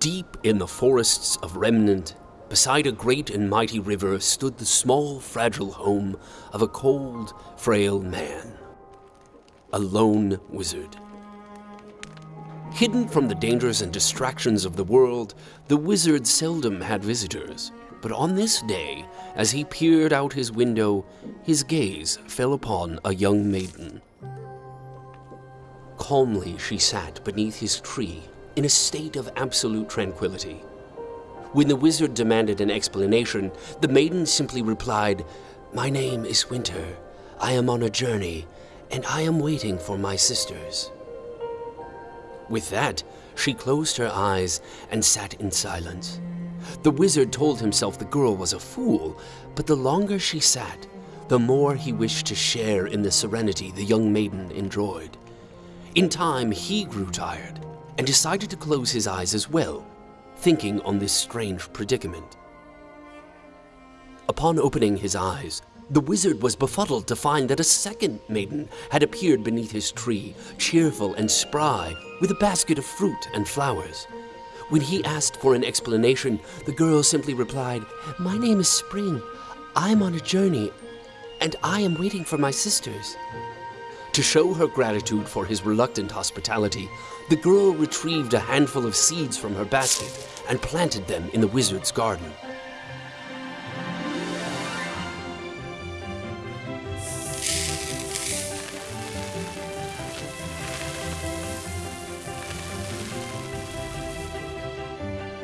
Deep in the forests of Remnant, beside a great and mighty river, stood the small, fragile home of a cold, frail man. A lone wizard. Hidden from the dangers and distractions of the world, the wizard seldom had visitors. But on this day, as he peered out his window, his gaze fell upon a young maiden. Calmly she sat beneath his tree, in a state of absolute tranquility. When the wizard demanded an explanation, the maiden simply replied, My name is Winter. I am on a journey, and I am waiting for my sisters. With that, she closed her eyes and sat in silence. The wizard told himself the girl was a fool, but the longer she sat, the more he wished to share in the serenity the young maiden enjoyed. In time, he grew tired and decided to close his eyes as well, thinking on this strange predicament. Upon opening his eyes, the wizard was befuddled to find that a second maiden had appeared beneath his tree, cheerful and spry, with a basket of fruit and flowers. When he asked for an explanation, the girl simply replied, My name is Spring. I am on a journey, and I am waiting for my sisters. To show her gratitude for his reluctant hospitality, the girl retrieved a handful of seeds from her basket and planted them in the wizard's garden.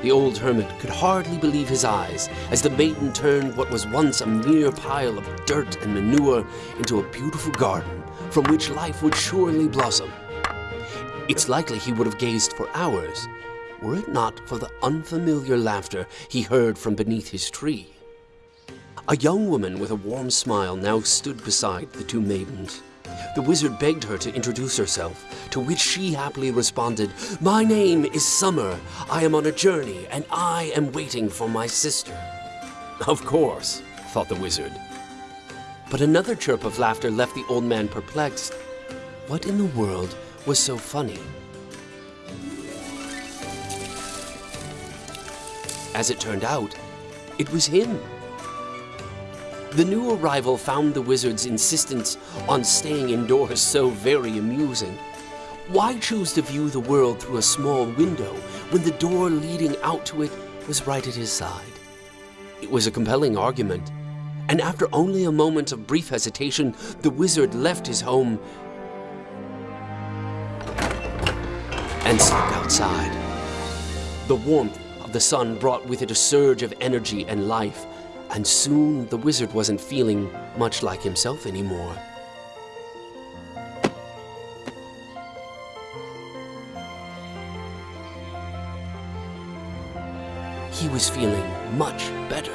The old hermit could hardly believe his eyes as the maiden turned what was once a mere pile of dirt and manure into a beautiful garden from which life would surely blossom. It's likely he would have gazed for hours, were it not for the unfamiliar laughter he heard from beneath his tree. A young woman with a warm smile now stood beside the two maidens. The wizard begged her to introduce herself, to which she happily responded, My name is Summer. I am on a journey, and I am waiting for my sister. Of course, thought the wizard. But another chirp of laughter left the old man perplexed. What in the world was so funny? As it turned out, it was him. The new arrival found the wizard's insistence on staying indoors so very amusing. Why choose to view the world through a small window when the door leading out to it was right at his side? It was a compelling argument, and after only a moment of brief hesitation, the wizard left his home and stepped outside. The warmth of the sun brought with it a surge of energy and life, and soon the wizard wasn't feeling much like himself anymore. He was feeling much better.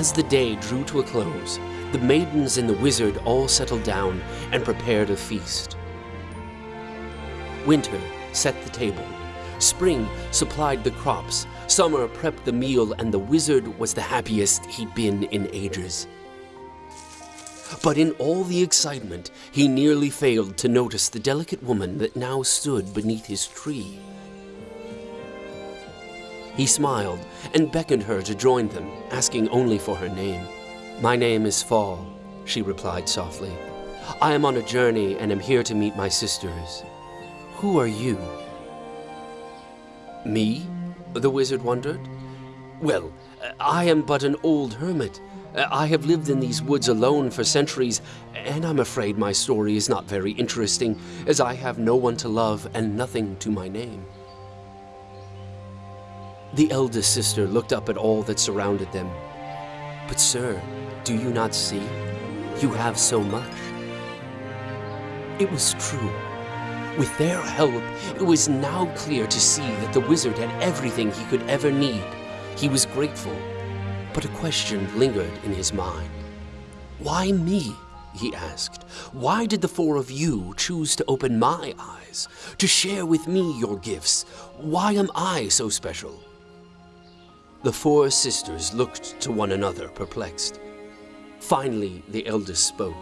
As the day drew to a close, the maidens and the wizard all settled down and prepared a feast. Winter set the table. Spring supplied the crops. Summer prepped the meal, and the wizard was the happiest he'd been in ages. But in all the excitement, he nearly failed to notice the delicate woman that now stood beneath his tree. He smiled and beckoned her to join them, asking only for her name. My name is Fall, she replied softly. I am on a journey and am here to meet my sisters. Who are you? Me? The wizard wondered. Well, I am but an old hermit. I have lived in these woods alone for centuries, and I'm afraid my story is not very interesting, as I have no one to love and nothing to my name. The eldest sister looked up at all that surrounded them. But sir, do you not see? You have so much. It was true. With their help, it was now clear to see that the wizard had everything he could ever need. He was grateful, but a question lingered in his mind. Why me? he asked. Why did the four of you choose to open my eyes, to share with me your gifts? Why am I so special? The four sisters looked to one another, perplexed. Finally, the eldest spoke.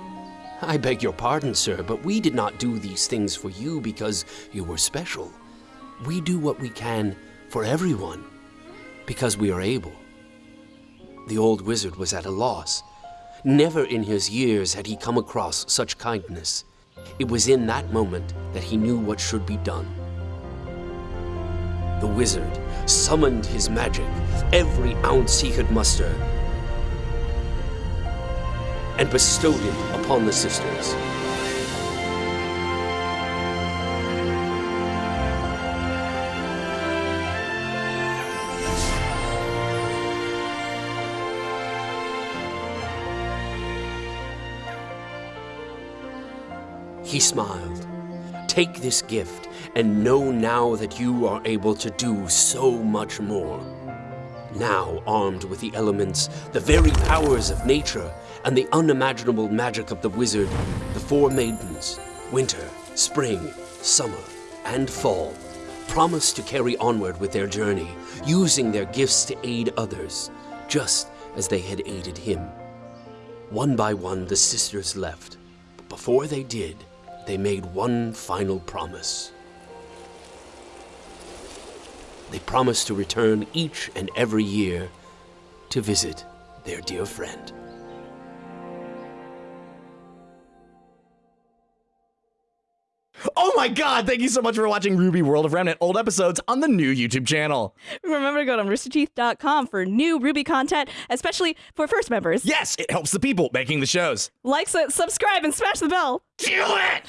I beg your pardon, sir, but we did not do these things for you because you were special. We do what we can for everyone because we are able. The old wizard was at a loss. Never in his years had he come across such kindness. It was in that moment that he knew what should be done. The wizard summoned his magic, every ounce he could muster, and bestowed it upon the sisters. He smiled. Take this gift and know now that you are able to do so much more. Now, armed with the elements, the very powers of nature, and the unimaginable magic of the wizard, the four maidens, winter, spring, summer, and fall, promised to carry onward with their journey, using their gifts to aid others, just as they had aided him. One by one, the sisters left, but before they did, they made one final promise. They promised to return each and every year to visit their dear friend. My god, thank you so much for watching RWBY World of Remnant old episodes on the new YouTube channel. Remember to go to roosterteeth.com for new RWBY content, especially for first members. Yes, it helps the people making the shows. Like, su- subscribe, and smash the bell. Do it!